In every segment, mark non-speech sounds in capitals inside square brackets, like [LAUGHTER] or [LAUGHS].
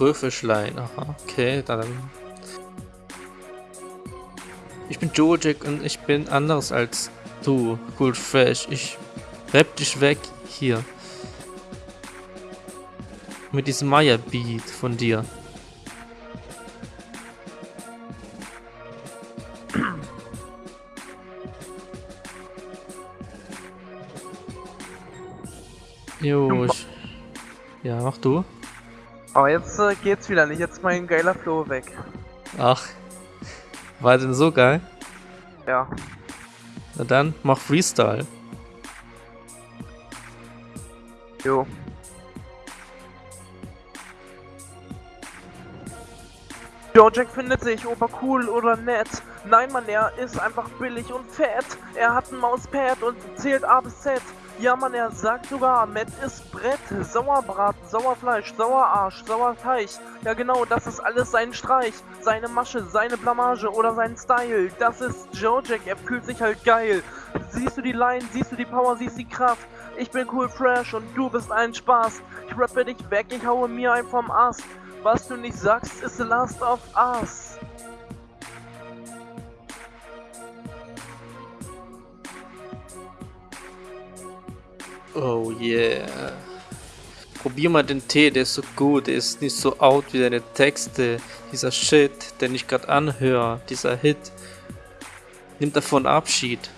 Röfelschlein. Aha, okay, dann. Ich bin Joe Jack und ich bin anders als du. Cool Fresh. Ich rapp dich weg hier. Mit diesem Maya-Beat von dir. Jo, ich, ja, mach du. Aber jetzt äh, geht's wieder nicht, jetzt mein geiler Flow weg. Ach, war denn so geil? Ja. Na dann, mach Freestyle. Jo. Jack findet sich obercool oder nett. Nein, Mann, er ist einfach billig und fett. Er hat ein Mauspad und zählt A bis Z. Ja, Mann, er sagt sogar, Matt ist Brett, Sauerbraten, Sauerfleisch, Sauerarsch, Sauerteig. Ja, genau, das ist alles sein Streich, seine Masche, seine Blamage oder sein Style. Das ist Jack, er fühlt sich halt geil. Siehst du die Line, siehst du die Power, siehst die Kraft. Ich bin cool fresh und du bist ein Spaß. Ich rappe dich weg, ich haue mir ein vom Ast. Was du nicht sagst, ist the last of us. Oh yeah. Probier mal den Tee, der ist so gut, der ist nicht so out wie deine Texte. Dieser Shit, den ich gerade anhöre, dieser Hit. Nimm davon Abschied.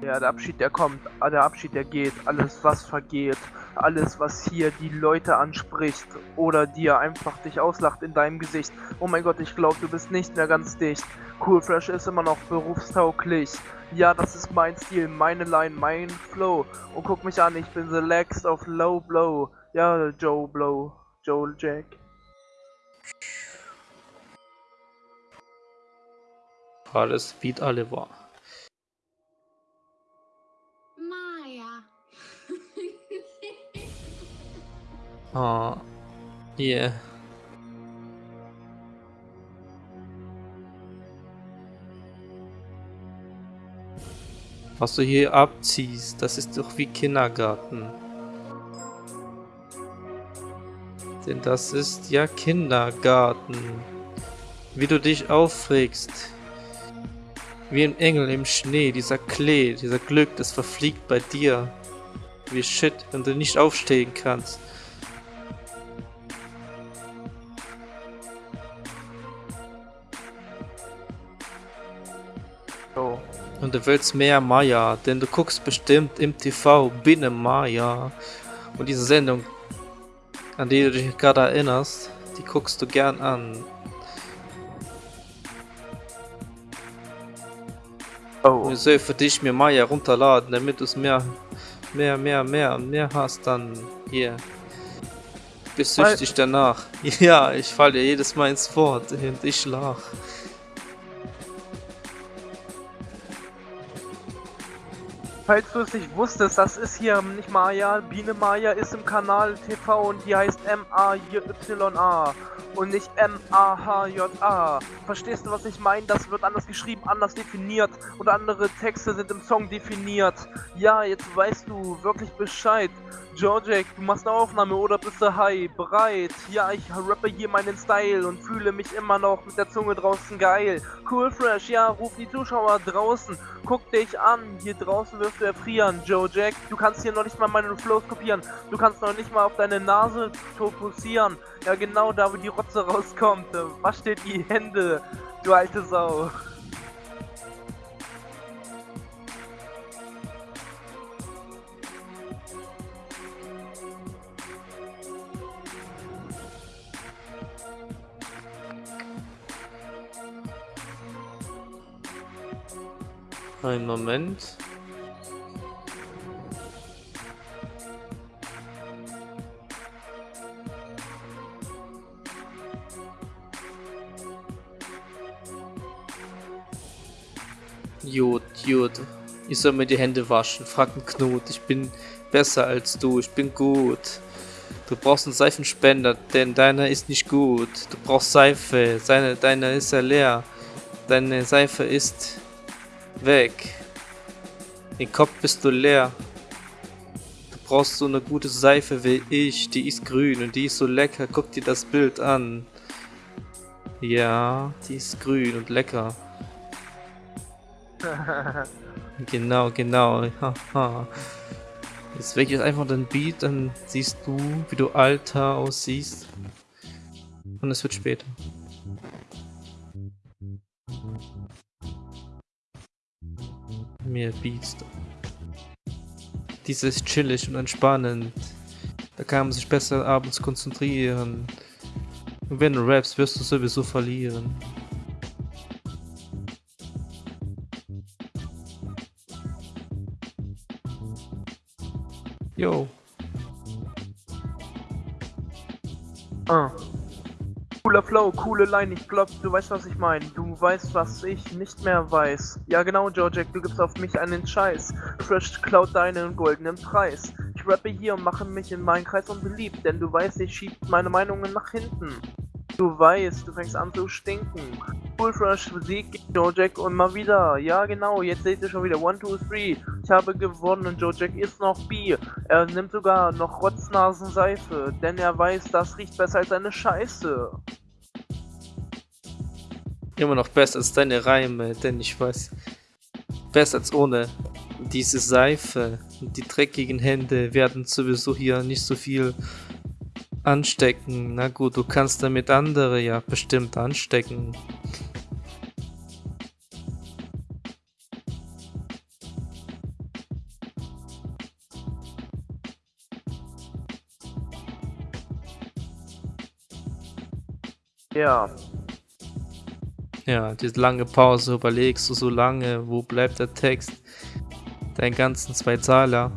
Ja, der Abschied, der kommt, der Abschied, der geht, alles was vergeht, alles was hier die Leute anspricht oder dir einfach dich auslacht in deinem Gesicht. Oh mein Gott, ich glaube, du bist nicht mehr ganz dicht. Cool Fresh ist immer noch berufstauglich. Ja, das ist mein Stil, meine Line, mein Flow. Und guck mich an, ich bin the legs of low blow. Ja, Joe Blow, Joel Jack. Alles Beat alle war. Oh. Yeah. Was du hier abziehst, das ist doch wie Kindergarten. Denn das ist ja Kindergarten. Wie du dich aufregst. Wie ein Engel im Schnee, dieser Klee, dieser Glück, das verfliegt bei dir. Wie Shit, wenn du nicht aufstehen kannst. Oh. Und du willst mehr Maya, denn du guckst bestimmt im TV Biene Maya. Und diese Sendung, an die du dich gerade erinnerst, die guckst du gern an. Oh. Ich soll für dich mir Maya runterladen, damit du es mehr, mehr, mehr, mehr und mehr hast, dann hier. Bist süchtig danach. [LAUGHS] Ja, ich falle jedes Mal ins Wort und ich lach. Falls du es nicht wusstest, das ist hier nicht Maya, Biene Maya ist im Kanal TV und die heißt M-A-Y-A und nicht M-A-H-J-A. Verstehst du, was ich meine? Das wird anders geschrieben, anders definiert und andere Texte sind im Song definiert. Ja, jetzt weißt du wirklich Bescheid. Georgek, du machst eine Aufnahme oder bist du high? Bereit? Ja, ich rappe hier meinen Style und fühle mich immer noch mit der Zunge draußen geil. Cool Fresh, ja, ruf die Zuschauer draußen. Guck dich an, hier draußen wirst du erfrieren. Jack, du kannst hier noch nicht mal meine Flows kopieren. Du kannst noch nicht mal auf deine Nase fokussieren. Ja, genau da, wo die Rotze rauskommt. Wasch dir die Hände, du alte Sau. Einen Moment. Jod, Jod. Ich soll mir die Hände waschen. Frag einen Knut. Ich bin besser als du. Ich bin gut. Du brauchst einen Seifenspender, denn deiner ist nicht gut. Du brauchst Seife, seine, deiner ist ja leer. Deine Seife ist weg. Im Kopf bist du leer. Du brauchst so eine gute Seife wie ich. Die ist grün und die ist so lecker. Guck dir das Bild an. Ja, die ist grün und lecker. Genau, genau. Jetzt weg ist einfach den Beat, dann siehst du, wie du alter aussiehst. Und es wird später. Mehr Beats. Dies ist chillig und entspannend. Da kann man sich besser abends konzentrieren. Und wenn du rappst, wirst du sowieso verlieren. Cooler Flow, coole Line, ich glaub, du weißt, was ich meine. Du weißt, was ich nicht mehr weiß. Ja genau, Jojek, du gibst auf mich einen Scheiß. Fresh klaut deinen goldenen Preis. Ich rappe hier und mache mich in meinen Kreis unbeliebt, denn du weißt, ich schieb meine Meinungen nach hinten. Du weißt, du fängst an zu stinken. Full Fresh Musik, Jack und mal wieder. Ja genau, jetzt seht ihr schon wieder. 1, 2, 3. Ich habe gewonnen. Jack ist noch B. Er nimmt sogar noch Rotznasenseife, denn er weiß, das riecht besser als eine Scheiße. Immer noch besser als deine Reime, denn ich weiß, besser als ohne diese Seife. Die dreckigen Hände werden sowieso hier nicht so viel anstecken. Na gut, du kannst damit andere ja bestimmt anstecken. Ja. Ja, diese lange Pause, überlegst du so lange, wo bleibt der Text? Deinen ganzen zwei Zahler.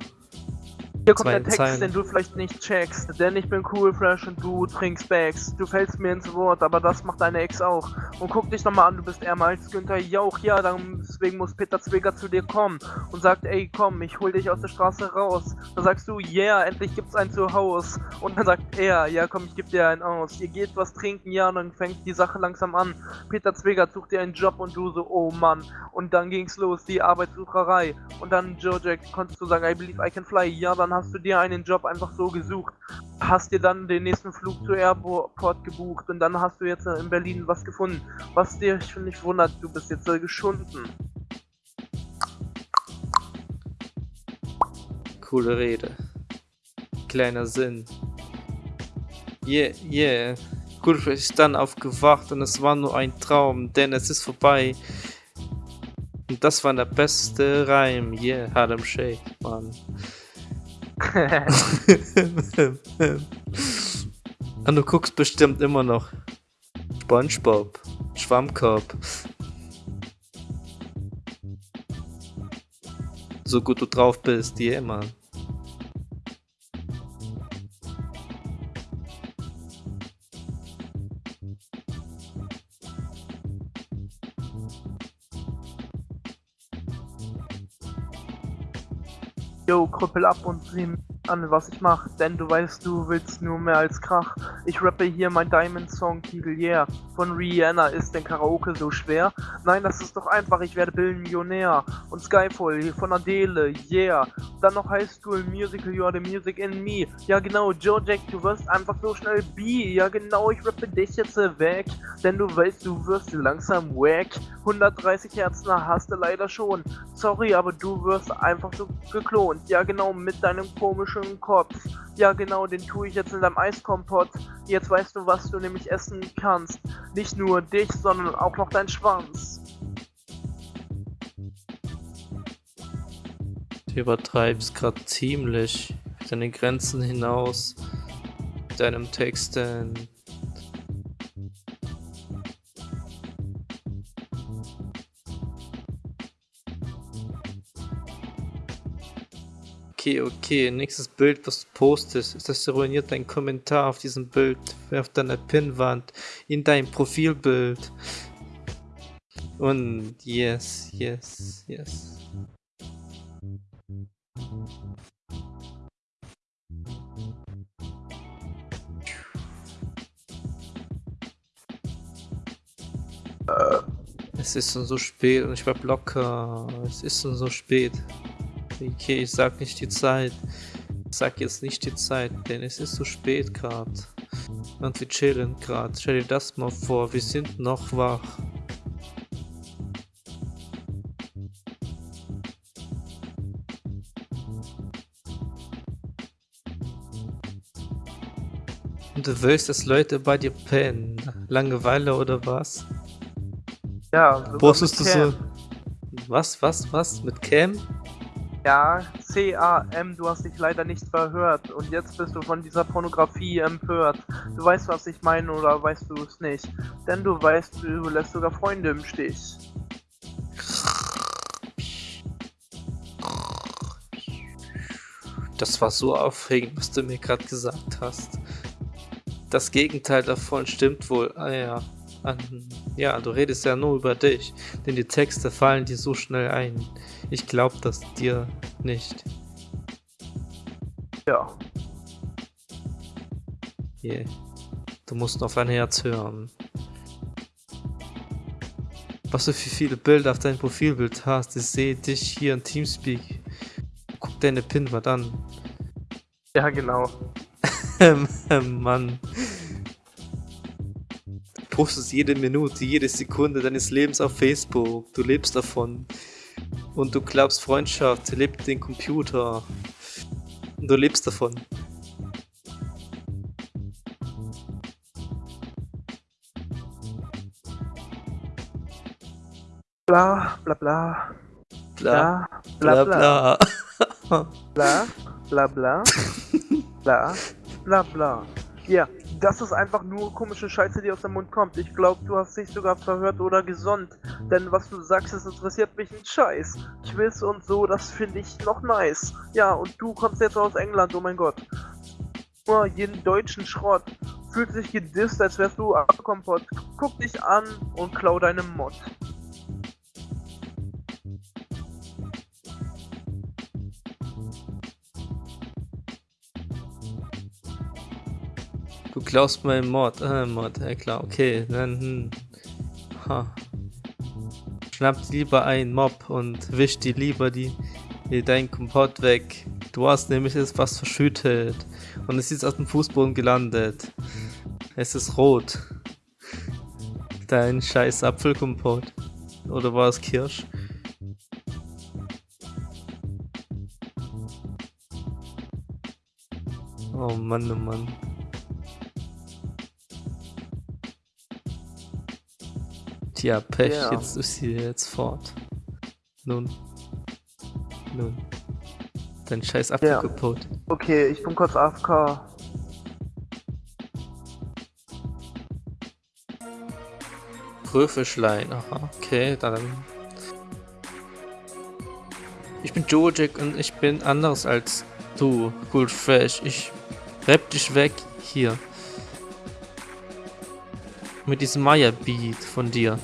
Hier kommt der Text, Zeilen. den du vielleicht nicht checkst, denn ich bin cool, fresh und du trinkst Bags. Du fällst mir ins Wort, aber das macht deine Ex auch. Und guck dich nochmal an, du bist ärmer als Günther Jauch. Ja, deswegen muss Peter Zwegger zu dir kommen und sagt, ey, komm, ich hol dich aus der Straße raus. Dann sagst du, yeah, endlich gibt's ein Zuhause. Und dann sagt er, ja, komm, ich geb dir einen aus. Ihr geht was trinken, ja, und dann fängt die Sache langsam an. Peter Zwegger sucht dir einen Job und du so, oh Mann. Und dann ging's los, die Arbeitssucherei. Und dann, Joe Jack, konntest du sagen, I believe I can fly. Ja, dann hast du dir einen Job einfach so gesucht, hast dir dann den nächsten Flug zu Airport gebucht und dann hast du jetzt in Berlin was gefunden, was dir schon nicht wundert, du bist jetzt äh, geschunden. Coole Rede. Kleiner Sinn. Yeah, yeah. Gut, ist dann aufgewacht und es war nur ein Traum, denn es ist vorbei. Und das war der beste Reim. Yeah, Harlem Shake, Mann. Und [LAUGHS] [LAUGHS] du guckst bestimmt immer noch SpongeBob, Schwammkorb. So gut du drauf bist, yeah, Mann. Yo, krüppel ab und sieh an, was ich mach, denn du weißt, du willst nur mehr als Krach. Ich rappe hier mein Diamond-Song-Titel, yeah. Von Rihanna ist denn Karaoke so schwer? Nein, das ist doch einfach, ich werde Billionär. Und Skyfall hier von Adele, yeah. Dann noch High School Musical, you are the music in me. Ja genau, Joe Jack, du wirst einfach so schnell B. Ja genau, ich rappe dich jetzt weg. Denn du weißt, du wirst langsam wack. 130 Herzen hast du leider schon. Sorry, aber du wirst einfach so geklont. Ja genau, mit deinem komischen Kopf. Ja genau, den tue ich jetzt in deinem Eiskompott. Jetzt weißt du, was du nämlich essen kannst. Nicht nur dich, sondern auch noch dein Schwanz. Du übertreibst gerade ziemlich deine Grenzen hinaus mit deinem Texten. Okay, okay, nächstes Bild, was du postest, ist das ruiniert dein Kommentar auf diesem Bild, auf deiner Pinnwand, in dein Profilbild. Und yes, yes, yes. Es ist schon so spät und ich bleib locker. Es ist schon so spät. Okay, ich sag nicht die Zeit. Ich sag jetzt nicht die Zeit, denn es ist so spät gerade. Und wir chillen gerade. Stell dir das mal vor, wir sind noch wach. Und du willst, dass Leute bei dir pennen? Langeweile oder was? Ja, Postest du so... Was, was, was? Mit Cam? Ja, C-A-M, du hast dich leider nicht verhört und jetzt bist du von dieser Pornografie empört. Du weißt, was ich meine oder weißt du es nicht? Denn du weißt, du lässt sogar Freunde im Stich. Das war so aufregend, was du mir gerade gesagt hast. Das Gegenteil davon stimmt wohl. Ah ja. An, ja, du redest ja nur über dich, denn die Texte fallen dir so schnell ein. Ich glaub das dir nicht. Ja. Yeah. Du musst auf dein Herz hören. Was du für viele Bilder auf deinem Profilbild hast, ich sehe dich hier in Teamspeak. Guck deine Pinwand an. Ja, genau. [LAUGHS] Mann. Du postest jede Minute, jede Sekunde deines Lebens auf Facebook. Du lebst davon. Und du glaubst, Freundschaft lebt den Computer. Und du lebst davon. Bla, bla, bla. Bla, Bla, bla, bla. bla, bla, bla, bla, bla, [LAUGHS] bla. Ja, das ist einfach nur komische Scheiße, die aus dem Mund kommt. Ich glaube, du hast dich sogar verhört oder gesonnt. Denn was du sagst, das interessiert mich ein Scheiß. Quiz und so, das finde ich noch nice. Ja, und du kommst jetzt aus England, oh mein Gott. Nur jeden deutschen Schrott. Fühlt sich gedisst, als wärst du Kompott. Guck dich an und klau deine Mod. Du klaust meinen Mod. Äh, Mod, ja klar, okay. Dann, hm. ha. Schnappt lieber einen Mob und wischt die lieber die, die deinen Kompott weg. Du hast nämlich jetzt was verschüttet. Und es ist auf dem Fußboden gelandet. Es ist rot. Dein scheiß Apfelkompott. Oder war es Kirsch? Oh Mann, oh Mann. Tja, Pech, Ja. jetzt ist sie jetzt fort. Nun. Nun. Dein scheiß Apfel Ja. kaputt. Okay, ich bin kurz AFK. Prüfelschlein, aha, okay, dann. Ich bin Joe Jack und ich bin anders als du, Good Fresh. Ich rapp dich weg hier. Mit diesem Maya-Beat von dir.